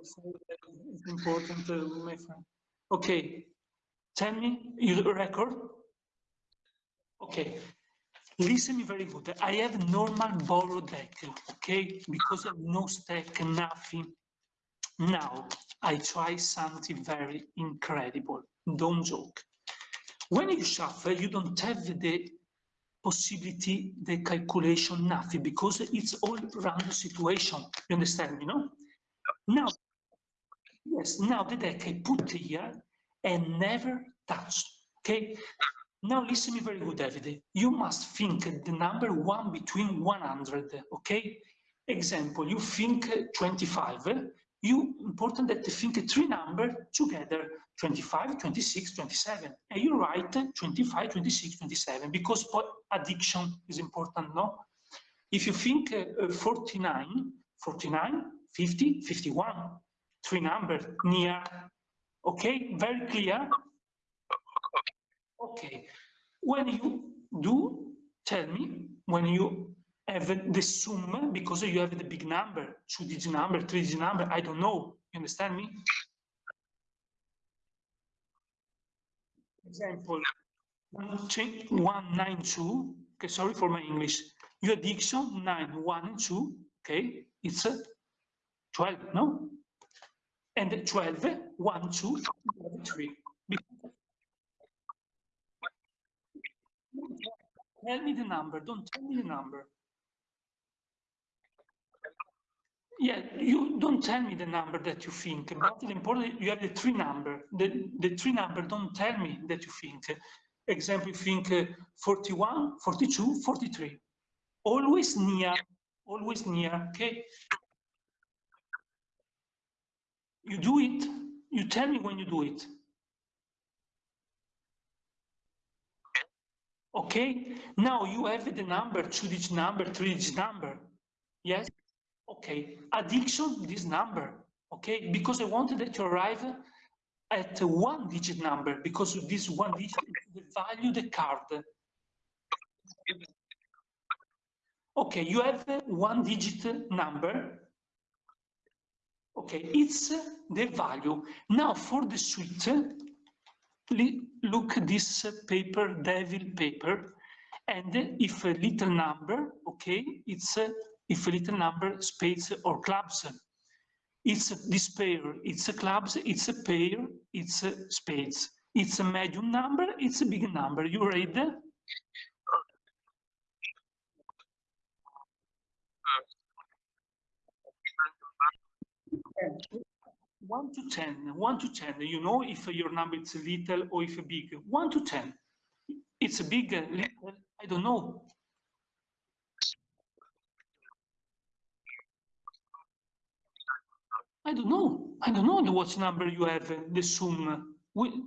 It's important, uh, my friend. Okay, tell me your record. Okay, listen me very good. I have normal borrow deck, okay, because of no stack, nothing. Now, I try something very incredible. Don't joke. When you shuffle, you don't have the possibility, the calculation, nothing, because it's all random situation. You understand me, no? Now, yes, now the deck I put here and never touch, okay? Now listen me very good, David. You must think the number one between 100, okay? Example, you think 25, you important that you think three numbers together 25 26 27 and you write 25 26 27 because addiction is important no if you think uh, 49 49 50 51 three numbers near okay very clear okay when you do tell me when you have the sum because you have the big number, two digit number, three digit number, I don't know. You understand me? Example 192, okay, sorry for my English. Your addiction 9, 1 2, okay, it's uh, 12, no? And 12, 1, 2, 3. Tell me the number, don't tell me the number. Yeah, you don't tell me the number that you think, but the important you have the three number. The, the three number don't tell me that you think. Example, you think uh, 41, 42, 43. Always near, always near, okay? You do it, you tell me when you do it. Okay, now you have the number, two-digit number, three-digit number. Yes? Okay, addiction, this number, okay? Because I wanted that you arrive at one digit number because this one digit the value the card. Okay, you have one digit number. Okay, it's the value. Now for the suite, look this paper, devil paper, and if a little number, okay, it's if a little number spades or clubs. It's this pair, it's a clubs, it's a pair, it's a spades. It's a medium number, it's a big number. You read? One to ten, one to ten. You know if your number is little or if big. One to ten. It's a big, uh, little. I don't know. I don't know. I don't know what number you have, uh, the sum.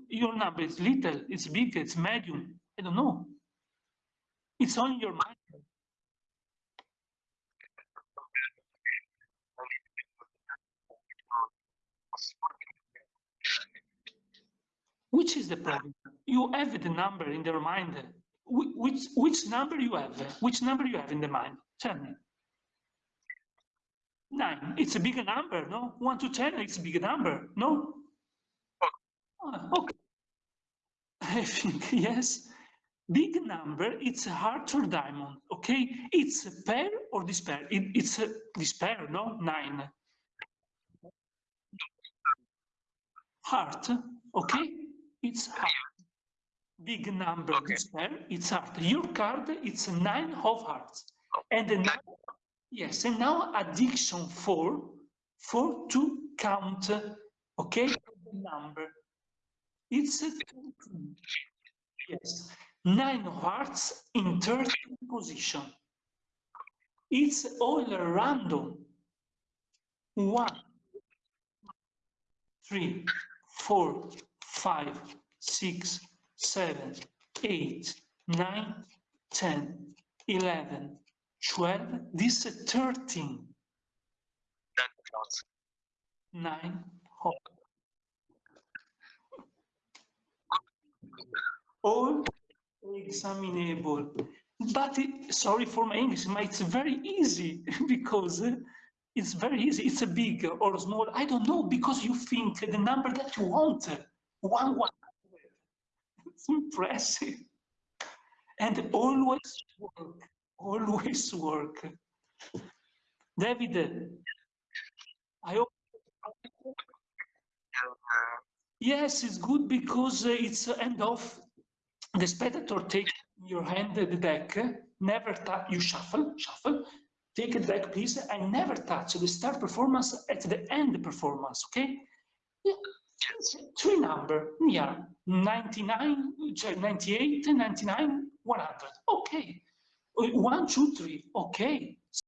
Your number is little, it's big, it's medium. I don't know. It's on your mind. Which is the problem? You have the number in your mind. Which, which number you have? Which number you have in the mind? Tell me. Nine. It's a big number, no? One to ten, it's a big number, no? Oh, okay. I think, yes. Big number, it's a heart or diamond, okay? It's a pair or this pair? It, it's a this pair, no? Nine. Heart, okay? It's heart. Big number, okay. pair, it's heart. Your card, it's nine of hearts. And nine Yes, and now addiction for, for to count, okay, the number. It's a, yes, nine hearts in third position. It's all random. One, three, four, five, six, seven, eight, nine, ten, eleven, 12, this is 13. 9 hot. All examinable. But it, sorry for my English, but it's very easy because eh, it's very easy. It's a big or small. I don't know because you think the number that you want. One one. It's impressive. And always work. Always work. David, I hope. Yes, it's good because uh, it's end of the spectator take in your hand the deck, never touch, you shuffle, shuffle, take it back please, and never touch the start performance at the end performance, okay? Yeah. Three number, yeah, 99, 98, 99, 100, okay. Uh, one, two, three, okay.